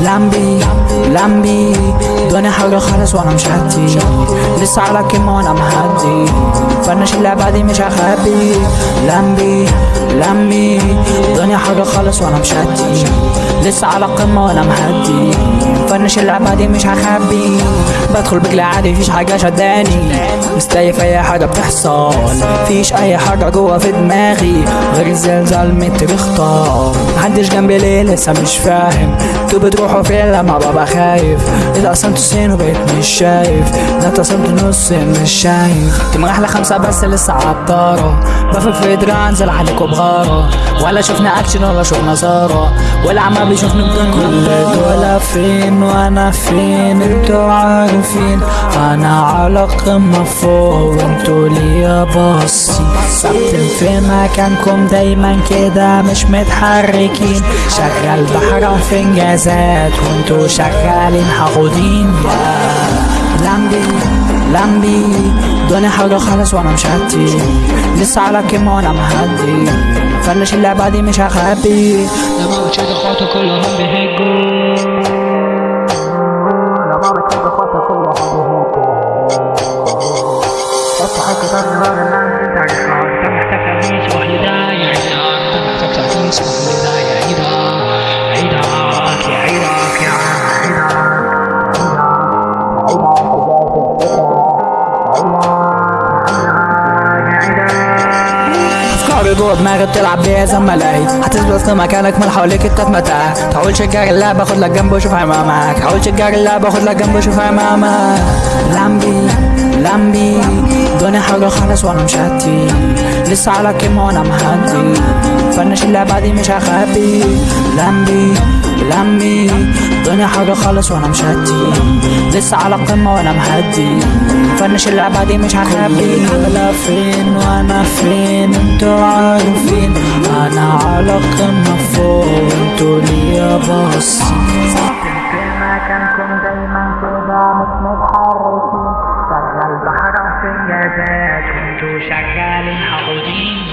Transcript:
لمبي لمبي دوني حاجة خالص وأنا مش هدي لسه على كلمة وأنا مهدي فنش اللعبة دي مش هخبي لمبي لمبي. الدنيا حاجة خالص وأنا مش هدي لسه على قمة وأنا مهدي. فنش اللعبة دي مش هخبي بدخل بجلي عادي مفيش حاجة شداني. مستيف أي حاجة بتحصل مفيش أي حاجة جوا في دماغي. غير الزلزال متر اختار محدش جنبي ليه لسه مش فاهم. أنتوا بتروحوا فين؟ لما ببقى خايف. إذا قسمت سين وبقيت مش شايف. ده قسمت نص مش شايف. تمرح لخمسة بس لسه عطارة. بفك في درع أنزل عليكوا بغارة. ولا شفنا أكشن ولا شفنا زارة ولا عم بيشوفني بدون كل دول فين وأنا فين؟ أنتوا عارفين. أنا على قمة فوق وانتوا ليا باصين. ثابتين في مكانكم دايما كده مش متحركين. شغال بحرف انجازات وانتوا شغالين حقودين يا لمبي لمبي. الدنيا حاجة خالص وأنا مش هدي. لسه على كلمة وأنا مهدي. فنش اللعبة دي مش هخبي. لما بتشد اخواته كلهم بيهجوا لما بتشد اخواته كلهم افتح الكتاب دماغ الناس انت عارفها جوه دماغي بتلعب بيها زي ملاهي هتثبت في مكانك من حواليك انت في متاهه تحاول تشجع اللعبة خد لك جنب وشوف هيعمل معاك حاول تشجع اللعبة خد لك جنب وشوف هيعمل معاك لمبي لمبي. الدنيا حاجة خالص وأنا مش هدي لسه على كلمه وأنا مهدي. فنش اللعبة دي مش هخبي. لمبي لمبي. الدنيا حاجة خالص وأنا مش هدي لسه على قمة وأنا مهدي. فنش اللعبة دي مش هخبي. ولا فين وأنا فين؟ أنتوا عارفين. أنا على قمة فوق. أنتوا ليا باصين مكانكم دايما كده مش متحركين شغال بحرف انجازات أنتوا شغالين حقودين